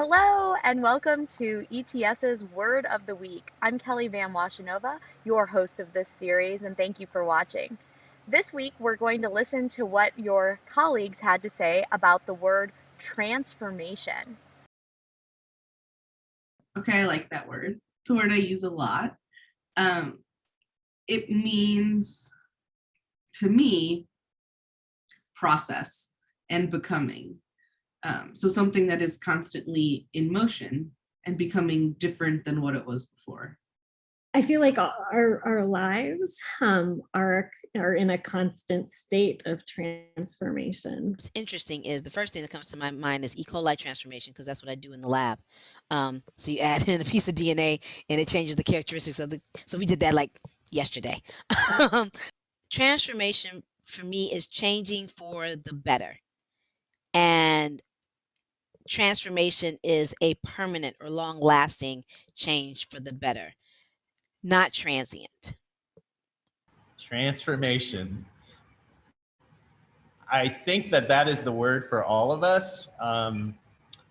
Hello and welcome to ETS's Word of the Week. I'm Kelly Van Washenova, your host of this series, and thank you for watching. This week we're going to listen to what your colleagues had to say about the word transformation. Okay, I like that word. It's a word I use a lot. Um, it means, to me, process and becoming. Um, so something that is constantly in motion and becoming different than what it was before. I feel like our, our lives um, are, are in a constant state of transformation. What's interesting is the first thing that comes to my mind is E. coli transformation, because that's what I do in the lab. Um, so you add in a piece of DNA and it changes the characteristics of the, so we did that like yesterday. transformation for me is changing for the better. And transformation is a permanent or long lasting change for the better, not transient. Transformation. I think that that is the word for all of us. Um,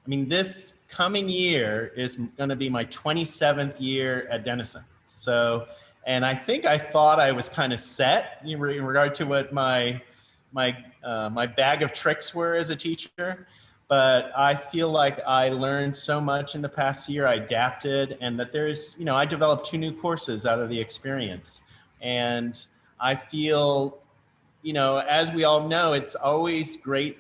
I mean, this coming year is going to be my 27th year at Denison. So, and I think I thought I was kind of set in regard to what my my uh, my bag of tricks were as a teacher but I feel like I learned so much in the past year. I adapted and that there's, you know, I developed two new courses out of the experience. And I feel, you know, as we all know, it's always great.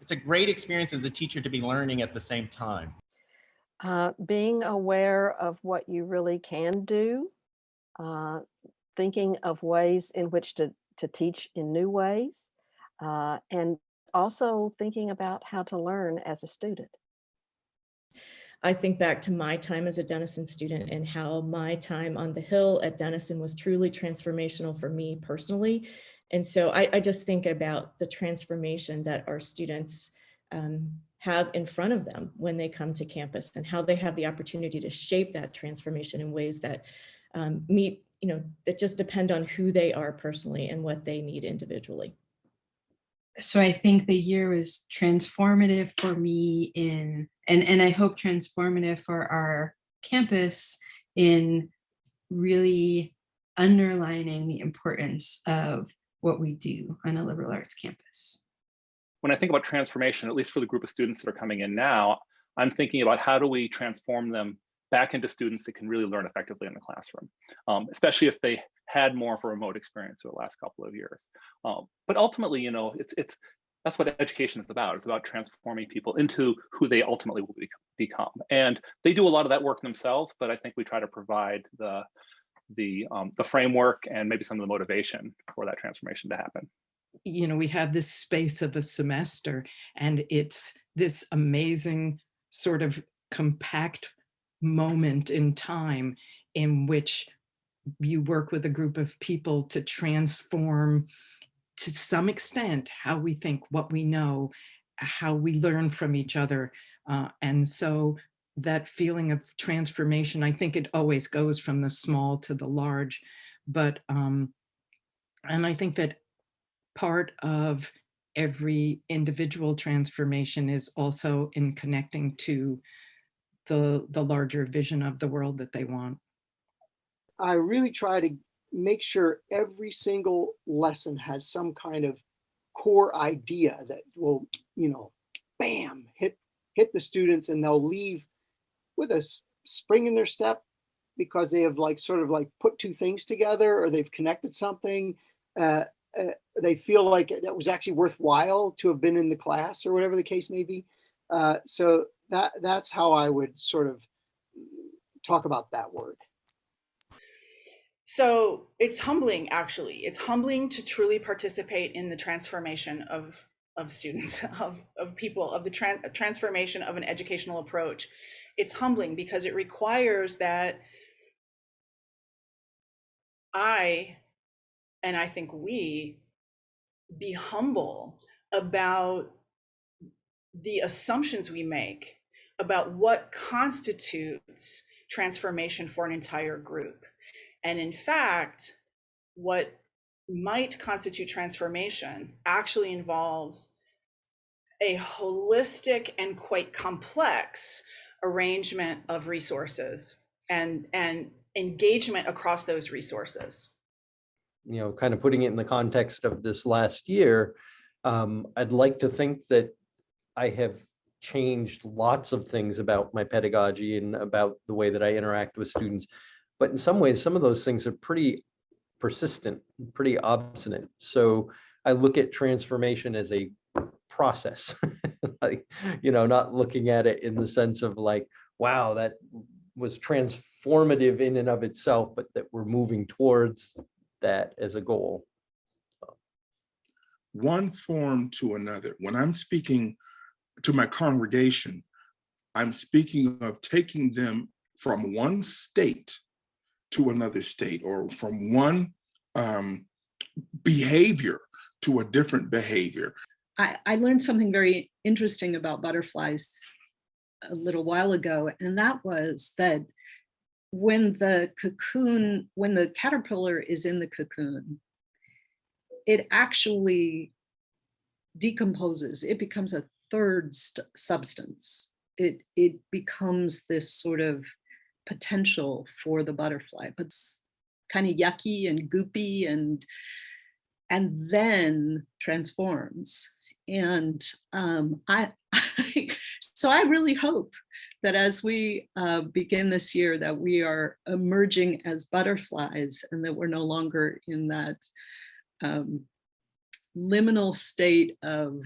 It's a great experience as a teacher to be learning at the same time. Uh, being aware of what you really can do, uh, thinking of ways in which to, to teach in new ways, uh, and also thinking about how to learn as a student. I think back to my time as a Denison student and how my time on the Hill at Denison was truly transformational for me personally. And so I, I just think about the transformation that our students um, have in front of them when they come to campus and how they have the opportunity to shape that transformation in ways that um, meet, you know, that just depend on who they are personally and what they need individually so I think the year was transformative for me in, and, and I hope transformative for our campus in really underlining the importance of what we do on a liberal arts campus. When I think about transformation, at least for the group of students that are coming in now, I'm thinking about how do we transform them back into students that can really learn effectively in the classroom, um, especially if they had more of a remote experience over the last couple of years. Um, but ultimately, you know, it's it's that's what education is about. It's about transforming people into who they ultimately will be, become. And they do a lot of that work themselves, but I think we try to provide the the um, the framework and maybe some of the motivation for that transformation to happen. You know, we have this space of a semester and it's this amazing sort of compact moment in time in which you work with a group of people to transform to some extent how we think, what we know, how we learn from each other. Uh, and so that feeling of transformation, I think it always goes from the small to the large. But, um, and I think that part of every individual transformation is also in connecting to the, the larger vision of the world that they want. I really try to make sure every single lesson has some kind of core idea that will, you know, bam, hit hit the students and they'll leave with a spring in their step because they have like sort of like put two things together or they've connected something. Uh, uh, they feel like it was actually worthwhile to have been in the class or whatever the case may be. Uh, so that that's how I would sort of talk about that word. So it's humbling, actually. It's humbling to truly participate in the transformation of of students, of, of people, of the tra transformation of an educational approach. It's humbling because it requires that I, and I think we, be humble about the assumptions we make about what constitutes transformation for an entire group. And in fact, what might constitute transformation actually involves a holistic and quite complex arrangement of resources and and engagement across those resources. You know, kind of putting it in the context of this last year, um, I'd like to think that I have changed lots of things about my pedagogy and about the way that I interact with students. But in some ways, some of those things are pretty persistent, pretty obstinate. So I look at transformation as a process, like, you know, not looking at it in the sense of like, wow, that was transformative in and of itself, but that we're moving towards that as a goal. One form to another. When I'm speaking to my congregation, I'm speaking of taking them from one state to another state or from one um, behavior to a different behavior. I, I learned something very interesting about butterflies a little while ago, and that was that when the cocoon, when the caterpillar is in the cocoon, it actually decomposes. It becomes a third substance. It, it becomes this sort of potential for the butterfly, but it's kind of yucky and goopy and and then transforms. And um, I, I, so I really hope that as we uh, begin this year that we are emerging as butterflies and that we're no longer in that um, liminal state of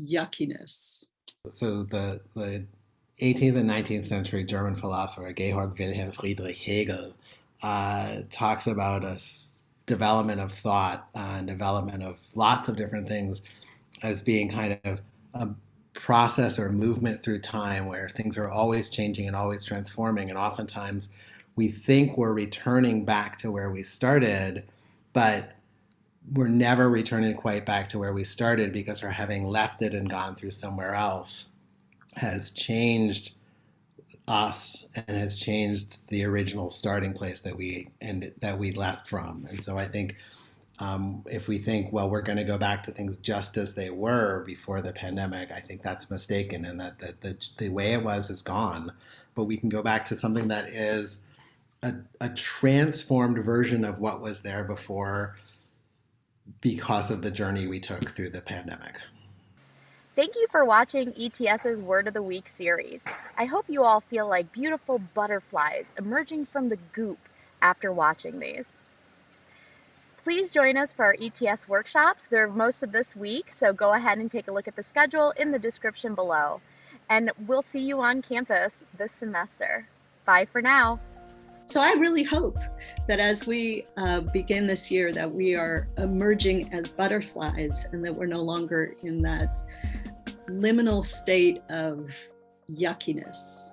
yuckiness. So the, the 18th and 19th century German philosopher Georg Wilhelm Friedrich Hegel uh, talks about a development of thought and development of lots of different things as being kind of a process or movement through time where things are always changing and always transforming. And oftentimes we think we're returning back to where we started, but we're never returning quite back to where we started because we're having left it and gone through somewhere else has changed us and has changed the original starting place that we and that we left from. And so I think um, if we think, well, we're going to go back to things just as they were before the pandemic, I think that's mistaken and that, that the, the way it was is gone. But we can go back to something that is a, a transformed version of what was there before because of the journey we took through the pandemic. Thank you for watching ETS's Word of the Week series. I hope you all feel like beautiful butterflies emerging from the goop after watching these. Please join us for our ETS workshops. They're most of this week, so go ahead and take a look at the schedule in the description below. And we'll see you on campus this semester. Bye for now. So I really hope that as we uh, begin this year that we are emerging as butterflies and that we're no longer in that liminal state of yuckiness.